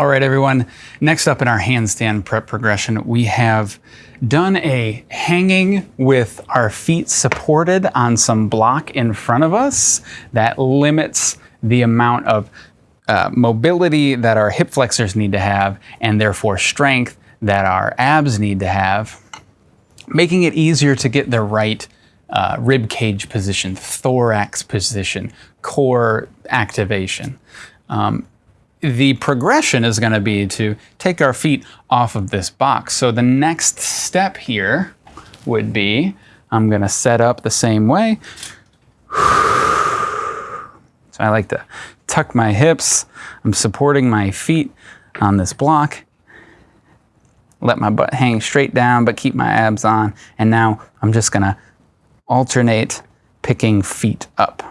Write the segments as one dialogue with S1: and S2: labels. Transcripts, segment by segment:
S1: All right, everyone. Next up in our handstand prep progression, we have done a hanging with our feet supported on some block in front of us that limits the amount of uh, mobility that our hip flexors need to have and therefore strength that our abs need to have, making it easier to get the right uh, rib cage position, thorax position, core activation. Um, the progression is going to be to take our feet off of this box. So the next step here would be, I'm going to set up the same way. So I like to tuck my hips. I'm supporting my feet on this block. Let my butt hang straight down, but keep my abs on. And now I'm just going to alternate picking feet up.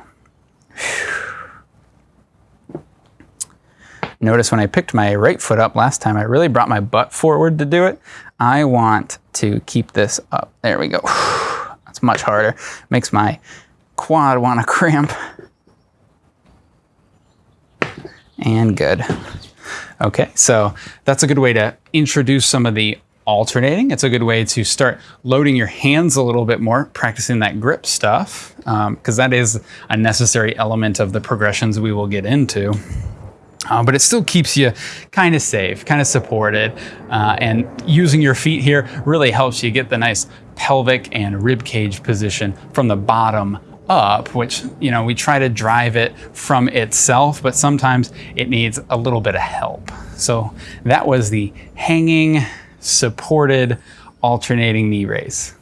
S1: Notice when I picked my right foot up last time, I really brought my butt forward to do it. I want to keep this up. There we go. That's much harder. Makes my quad want to cramp. And good. Okay, so that's a good way to introduce some of the alternating. It's a good way to start loading your hands a little bit more, practicing that grip stuff, because um, that is a necessary element of the progressions we will get into. Uh, but it still keeps you kind of safe, kind of supported. Uh, and using your feet here really helps you get the nice pelvic and rib cage position from the bottom up, which, you know, we try to drive it from itself, but sometimes it needs a little bit of help. So that was the hanging, supported, alternating knee raise.